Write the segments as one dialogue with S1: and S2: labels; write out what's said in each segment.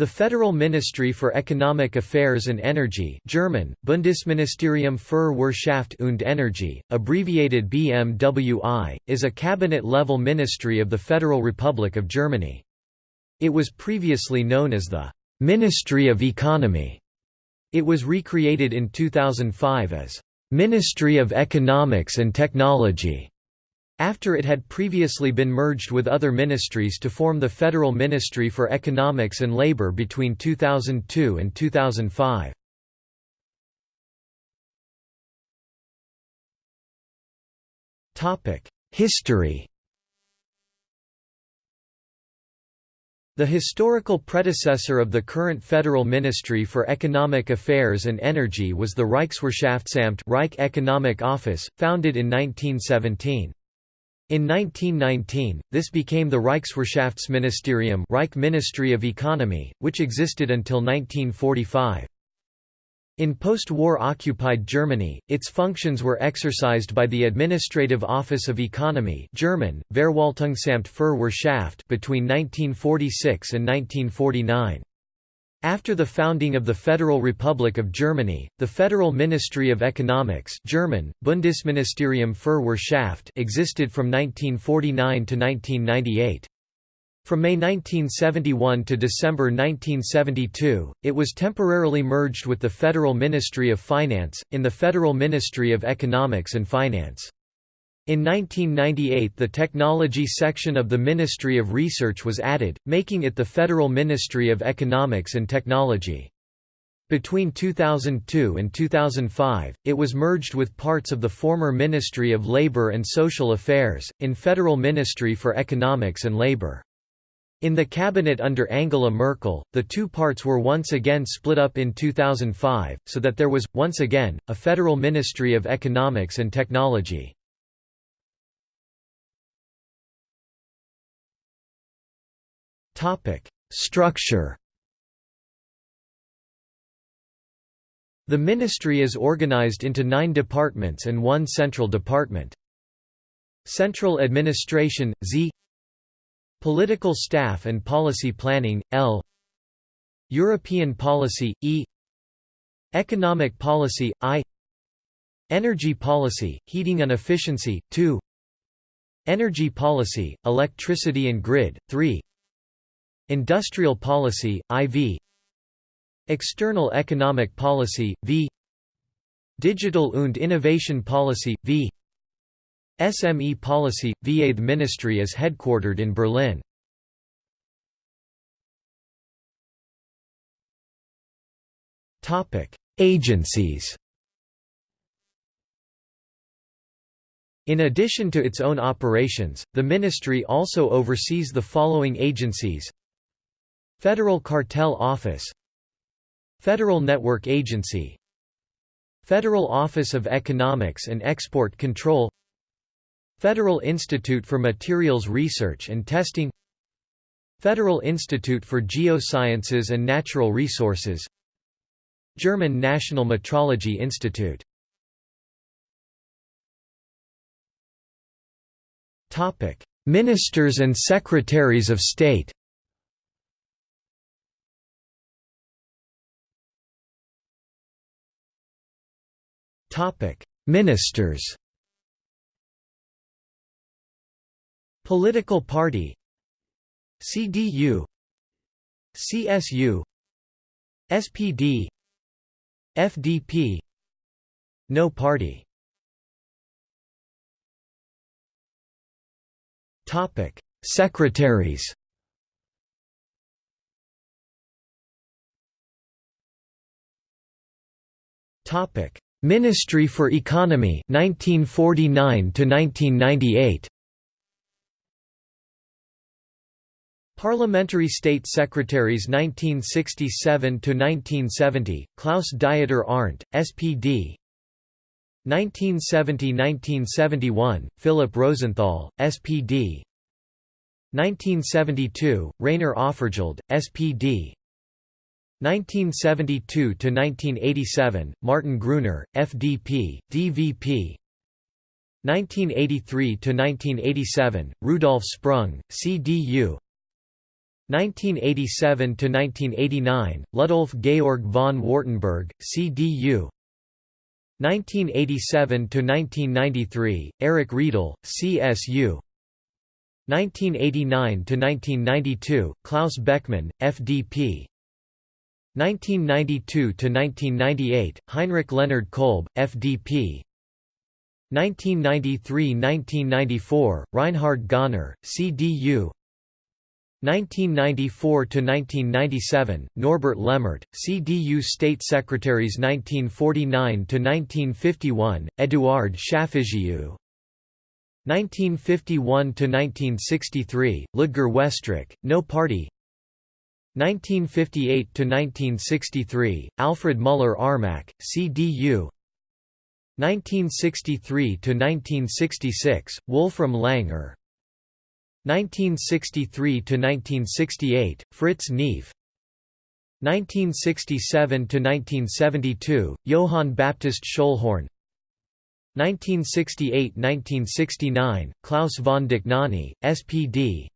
S1: The Federal Ministry for Economic Affairs and Energy German, Bundesministerium für Wirtschaft und Energie, abbreviated BMWI, is a cabinet-level ministry of the Federal Republic of Germany. It was previously known as the «Ministry of Economy». It was recreated in 2005 as «Ministry of Economics and Technology» after it had previously been merged with other ministries to form the Federal Ministry for Economics and Labor between 2002 and 2005. History The historical predecessor of the current Federal Ministry for Economic Affairs and Energy was the Reichswirtschaftsamt Reich Economic Office, founded in 1917. In 1919, this became the Reichswirtschaftsministerium Reich Ministry of Economy, which existed until 1945. In post-war occupied Germany, its functions were exercised by the Administrative Office of Economy German, Verwaltungsamt für Wirtschaft between 1946 and 1949. After the founding of the Federal Republic of Germany, the Federal Ministry of Economics German, Bundesministerium für Wirtschaft existed from 1949 to 1998. From May 1971 to December 1972, it was temporarily merged with the Federal Ministry of Finance, in the Federal Ministry of Economics and Finance. In 1998 the Technology section of the Ministry of Research was added, making it the Federal Ministry of Economics and Technology. Between 2002 and 2005, it was merged with parts of the former Ministry of Labor and Social Affairs, in Federal Ministry for Economics and Labor. In the cabinet under Angela Merkel, the two parts were once again split up in 2005, so that there was, once again, a Federal Ministry of Economics and Technology. Structure. The ministry is organized into nine departments and one central department. Central Administration, Z. Political Staff and Policy Planning, L. European Policy, E. Economic Policy, I. Energy Policy, Heating and Efficiency, 2 Energy Policy, Electricity and Grid, 3 Industrial Policy, IV External Economic Policy, V. Digital und Innovation Policy, V. SME Policy, VA The ministry is headquartered in Berlin. Agencies. In addition to its own operations, the ministry also oversees the following agencies Federal Cartel Office Federal Network Agency Federal Office of Economics and Export Control Federal Institute for Materials Research and Testing Federal Institute for Geosciences and Natural Resources German National Metrology Institute. Ministers and Secretaries of State Ministers. Political party. CDU. CSU. SPD. FDP. No party. Topic: Secretaries. Topic: Ministry for Economy 1949 to 1998 Parliamentary State Secretaries 1967 to 1970 Klaus Dieter Arndt SPD 1970–1971 Philip Rosenthal SPD 1972 Rainer Offergeld SPD 1972–1987, Martin Gruner, FDP, DVP 1983–1987, Rudolf Sprung, CDU 1987 to 1989 Ludolf Georg von Wartenberg CDU 1987 to 1993 Eric Riedel CSU 1989 to 1992 Klaus Beckmann FDP 1992 to 1998 Heinrich Leonhard Kolbe FDP 1993–1994 Reinhard Göhner CDU 1994–1997, Norbert Lammert, CDU State Secretaries 1949–1951, Eduard Schalfejew 1951–1963, Ludger Westrick, No Party 1958–1963, Alfred Müller-Armack, CDU 1963–1966, Wolfram Langer. 1963–1968, Fritz Neef. 1967–1972, Johann Baptist Schöllhorn 1968–1969, Klaus von Dohnanyi, SPD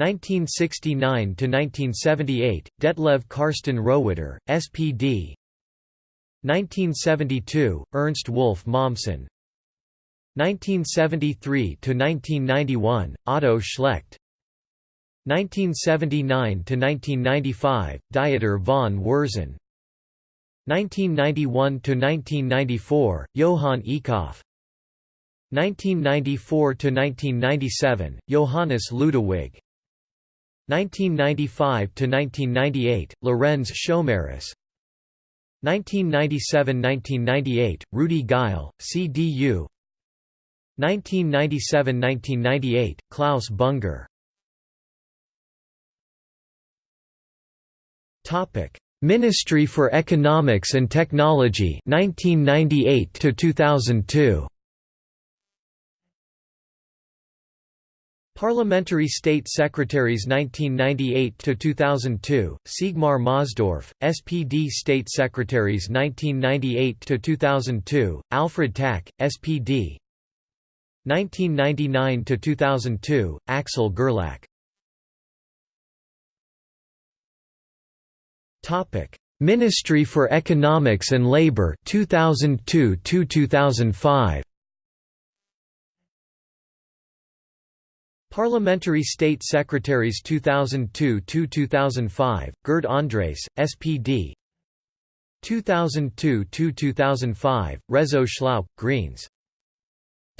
S1: 1969–1978, Detlev Karsten Rohwedder, SPD 1972, Ernst Wolf Mommsen. 1973–1991, Otto Schlecht. 1979–1995, Dieter von Würzen. 1991–1994, Johann Eekhoff 1994–1997, Johannes Ludewig 1995–1998, Lorenz Schomerus 1997–1998, Rudi Geil, CDU 1997–1998, Klaus Bunger. Ministry for Economics and Technology 1998 to 2002 Parliamentary State Secretaries 1998 to 2002 Siegmar Mosdorf SPD State Secretaries 1998 to 2002 Alfred Tack SPD 1999 to 2002 Axel Gerlach. Ministry for Economics and Labor 2002 to 2005 Parliamentary State Secretaries 2002–2005, Gerd Andres SPD 2002–2005, Rezzo Schlauch Greens.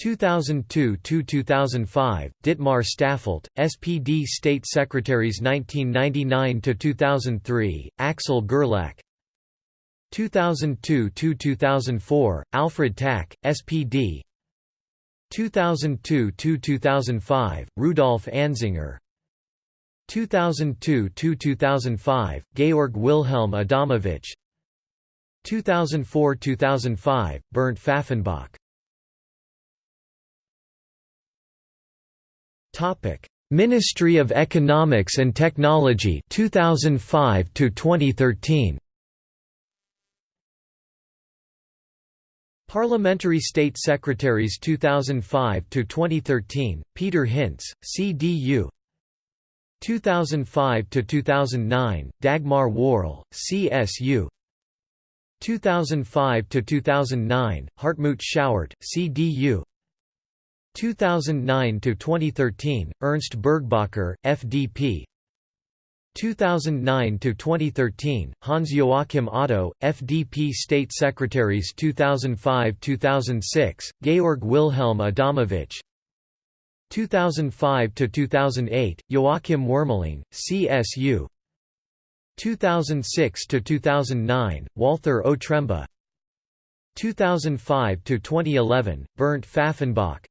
S1: 2002–2005, Dietmar Staffelt, SPD State Secretaries 1999–2003, Axel Gerlach. 2002–2004, Alfred Tack, SPD 2002–2005, Rudolf Anzinger 2002–2005, Georg Wilhelm Adamowitsch. 2004–2005, Bernd Pfaffenbach. Ministry of Economics and Technology 2005 to 2013. Parliamentary State Secretaries 2005 to 2013 Peter Hintze CDU 2005 to 2009 Dagmar Wöhrl CSU 2005 to 2009 Hartmut Schauert CDU 2009 to 2013 Ernst Burgbacher FDP 2009 to 2013 Hans Joachim Otto FDP State Secretaries 2005-2006 Georg Wilhelm Adamowitsch 2005 to 2008 Joachim Wuermeling CSU 2006 to 2009 Walther Otremba 2005 to 2011 Bernd Pfaffenbach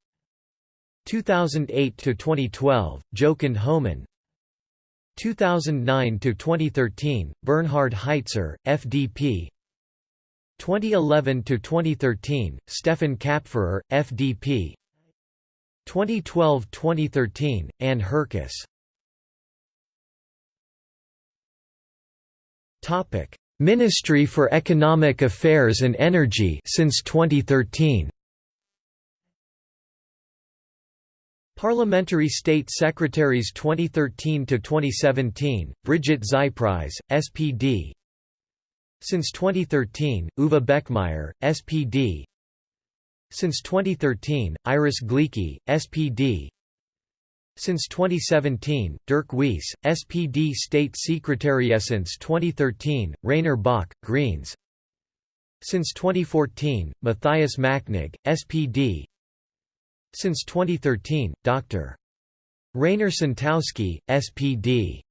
S1: 2008 to 2012 Jochen Homann 2009 to 2013 Bernhard Heitzer FDP 2011 to 2013 Stefan Kapferer FDP 2012-2013 Anne Herkes. Topic Ministry for Economic Affairs and Energy since 2013 Parliamentary State Secretaries 2013–2017, Brigitte Zypries, SPD Since 2013, Uwe Beckmeyer, SPD Since 2013, Iris Gleicke, SPD Since 2017, Dirk Wies, SPD State Secretary Since 2013, Rainer Baake, Greens. Since 2014, Matthias Machnig, SPD since 2013, Dr. Rainer Sontowski, SPD